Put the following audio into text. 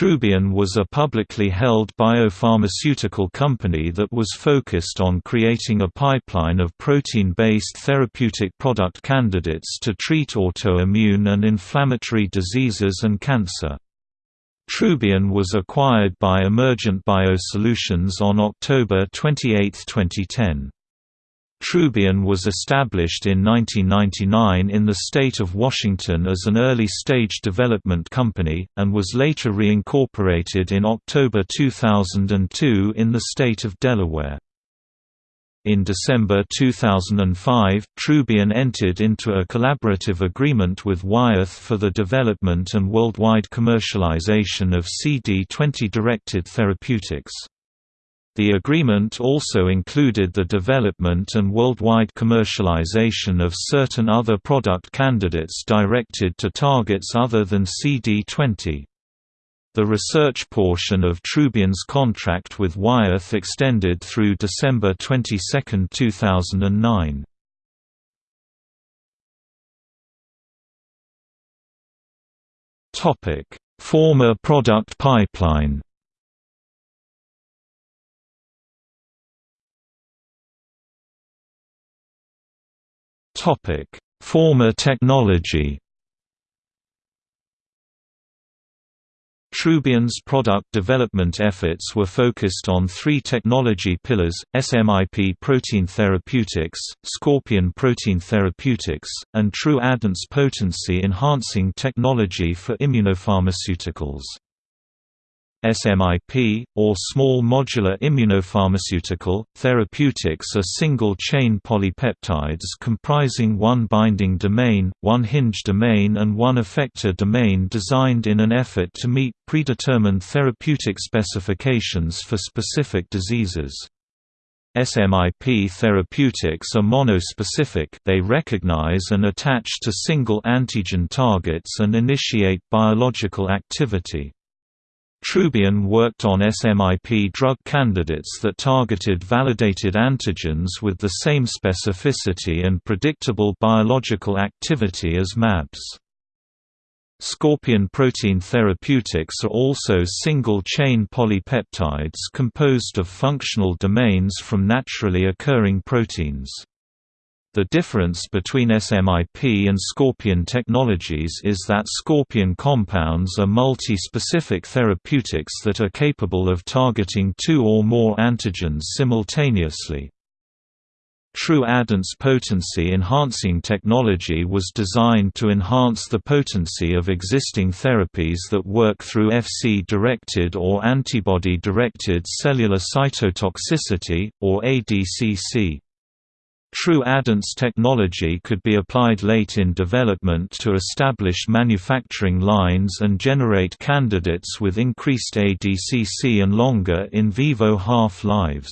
Trubion was a publicly held biopharmaceutical company that was focused on creating a pipeline of protein-based therapeutic product candidates to treat autoimmune and inflammatory diseases and cancer. Trubion was acquired by Emergent BioSolutions on October 28, 2010. Trubion was established in 1999 in the state of Washington as an early-stage development company, and was later reincorporated in October 2002 in the state of Delaware. In December 2005, Trubion entered into a collaborative agreement with Wyeth for the development and worldwide commercialization of CD20-directed therapeutics. The agreement also included the development and worldwide commercialization of certain other product candidates directed to targets other than CD20. The research portion of Trubion's contract with Wyeth extended through December 22, 2009. Former product pipeline Former technology Trubion's product development efforts were focused on three technology pillars, SMIP protein therapeutics, Scorpion protein therapeutics, and True Addance potency enhancing technology for immunopharmaceuticals. SMIP, or small modular immunopharmaceutical, therapeutics are single-chain polypeptides comprising one binding domain, one hinge domain and one effector domain designed in an effort to meet predetermined therapeutic specifications for specific diseases. SMIP therapeutics are monospecific they recognize and attach to single antigen targets and initiate biological activity. Trubion worked on SMIP drug candidates that targeted validated antigens with the same specificity and predictable biological activity as MABs. Scorpion protein therapeutics are also single-chain polypeptides composed of functional domains from naturally occurring proteins. The difference between SMIP and Scorpion technologies is that Scorpion compounds are multi-specific therapeutics that are capable of targeting two or more antigens simultaneously. True Addance potency enhancing technology was designed to enhance the potency of existing therapies that work through Fc-directed or antibody-directed cellular cytotoxicity, or ADCC. True addance technology could be applied late in development to establish manufacturing lines and generate candidates with increased ADCC and longer in vivo half-lives.